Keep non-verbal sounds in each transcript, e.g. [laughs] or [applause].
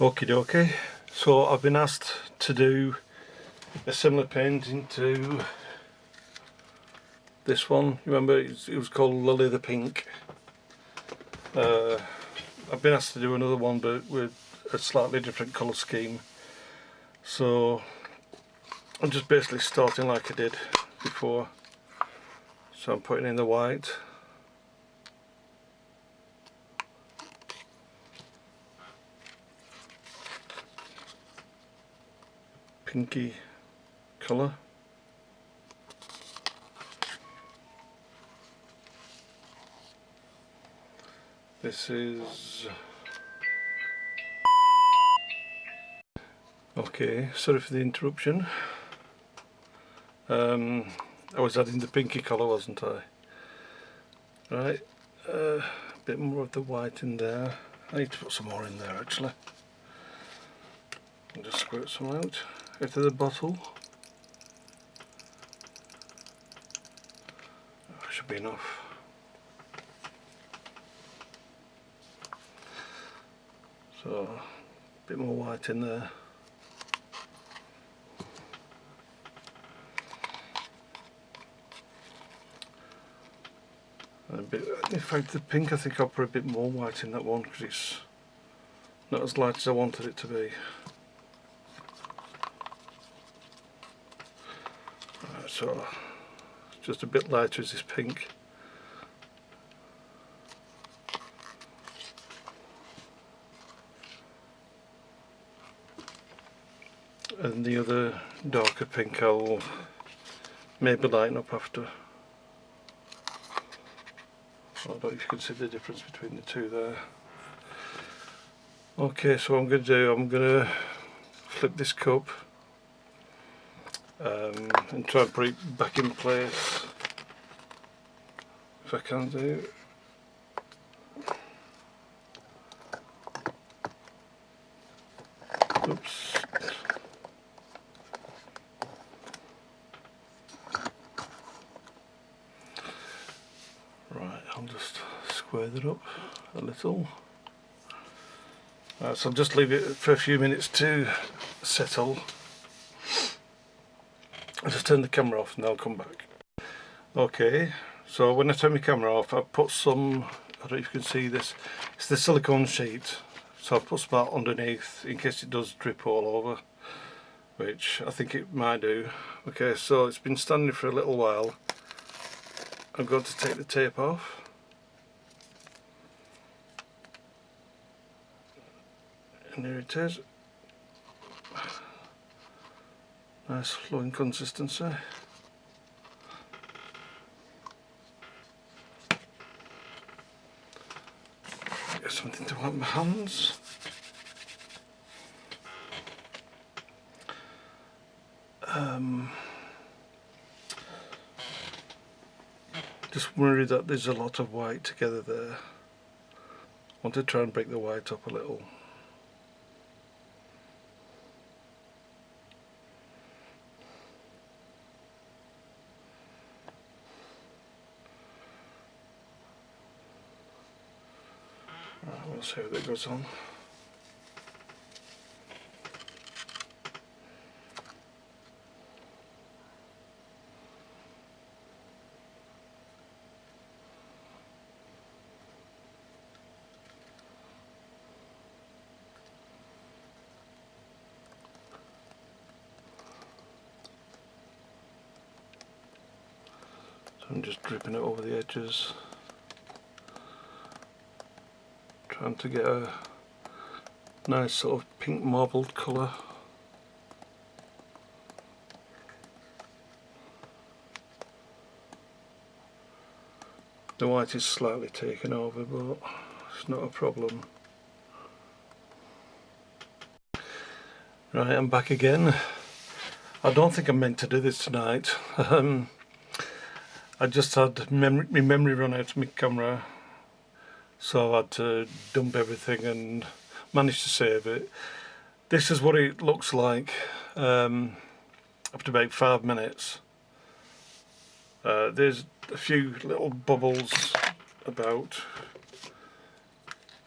Okie dokie, so I've been asked to do a similar painting to this one. Remember it was called Lily the Pink. Uh, I've been asked to do another one but with a slightly different colour scheme. So I'm just basically starting like I did before. So I'm putting in the white. Pinky colour. This is... Okay, sorry for the interruption. Um, I was adding the pinky colour wasn't I? Right, uh, a bit more of the white in there. I need to put some more in there actually. Just squirt some out into the bottle. That should be enough. So, a bit more white in there. A bit, in fact the pink I think I'll put a bit more white in that one because it's not as light as I wanted it to be. Right, so just a bit lighter as this pink. and the other darker pink I'll maybe lighten up after. I don't know if you can see the difference between the two there. Okay, so what I'm going to do, I'm going to flip this cup um, and try and put it back in place if I can do. Oops. Right I'll just square that up a little. So I'll just leave it for a few minutes to settle. I'll just turn the camera off and I'll come back. Okay, so when I turn my camera off I've put some, I don't know if you can see this, it's the silicone sheet. So I've put some underneath in case it does drip all over, which I think it might do. Okay, so it's been standing for a little while. I'm going to take the tape off. and there it is nice flowing consistency. Get something to wipe my hands. Um, just worried that there's a lot of white together there. Want to try and break the white up a little how that goes on. So I'm just dripping it over the edges. Trying to get a nice sort of pink marbled colour. The white is slightly taken over but it's not a problem. Right I'm back again. I don't think I'm meant to do this tonight. [laughs] Um, I just had my memory run out of my camera so I had to dump everything and managed to save it. This is what it looks like um, after about five minutes. Uh, there's a few little bubbles about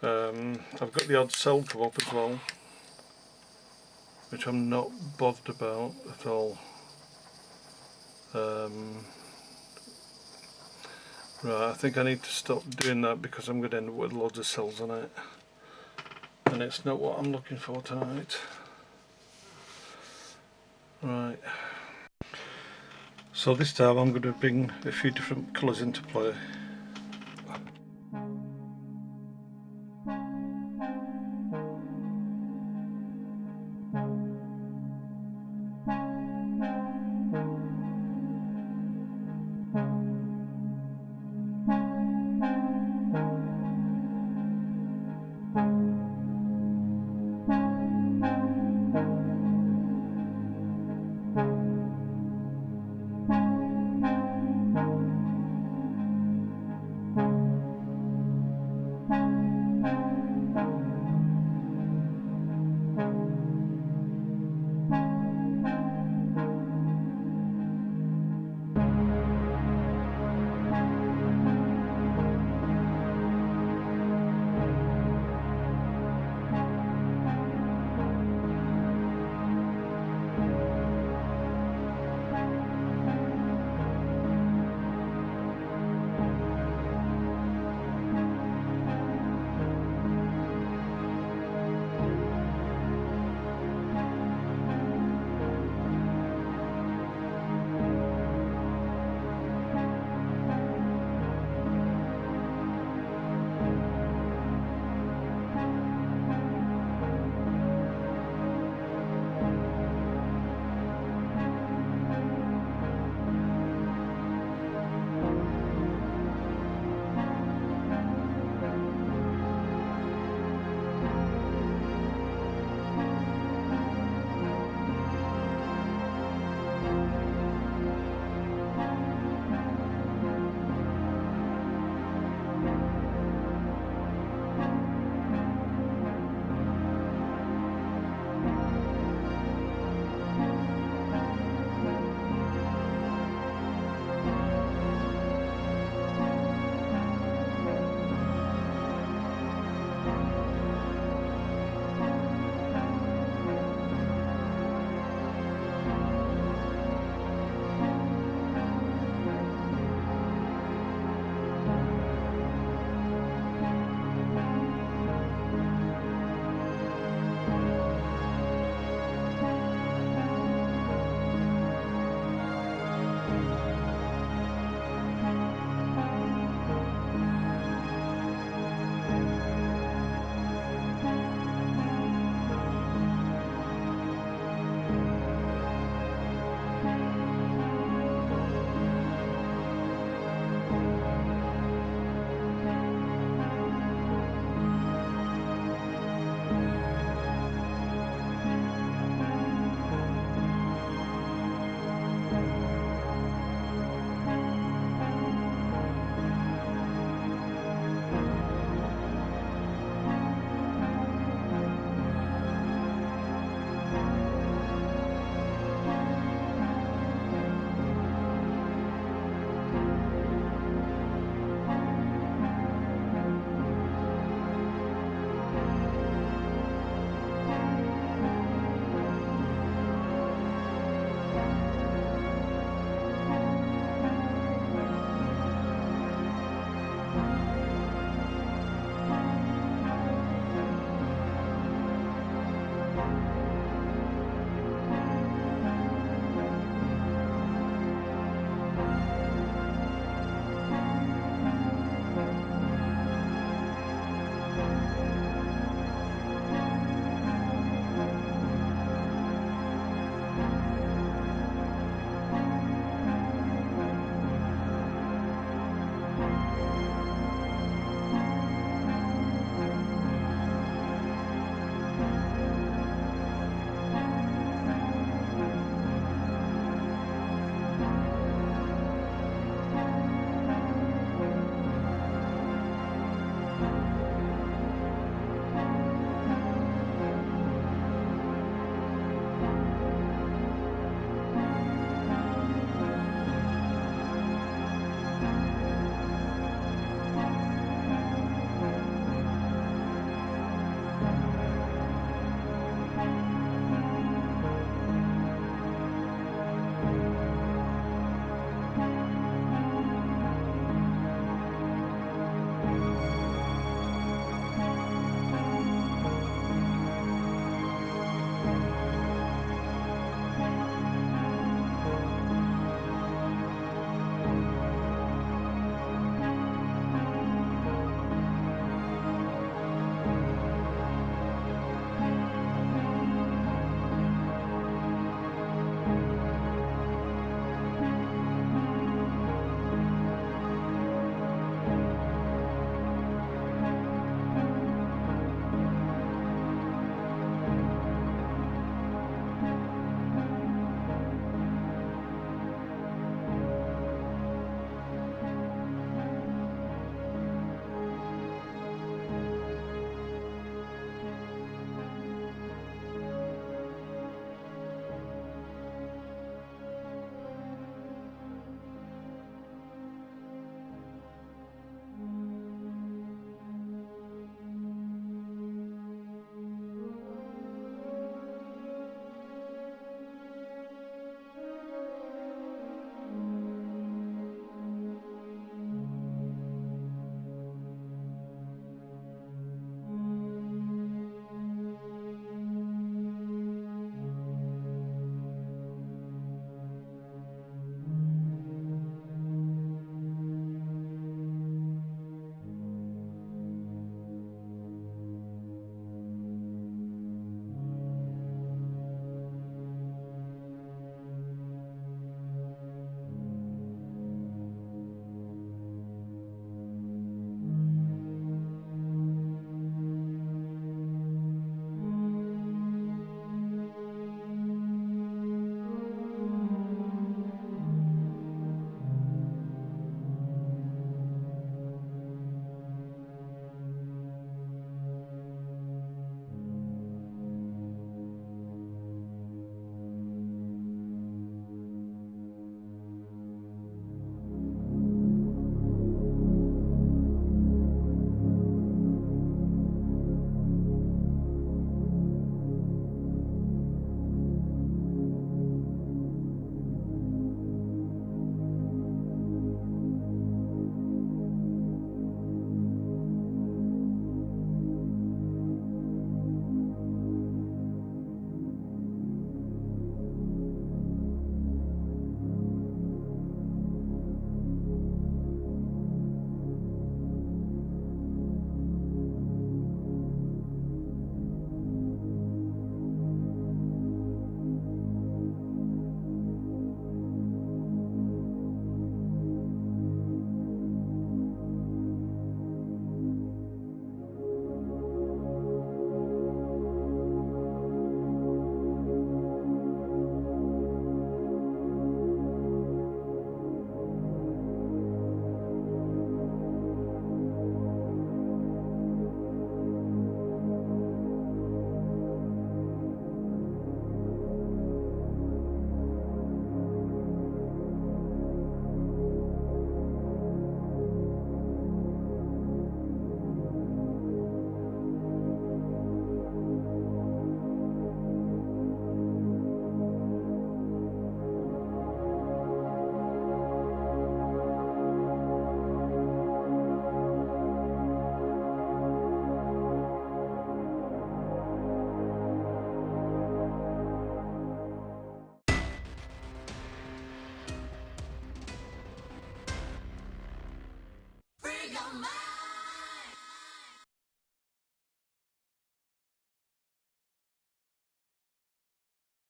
Um, I've got the odd cell come up as well, which I'm not bothered about at all. Um, right, I think I need to stop doing that because I'm going to end up with loads of cells on it. And it's not what I'm looking for tonight. Right. So this time I'm going to bring a few different colours into play.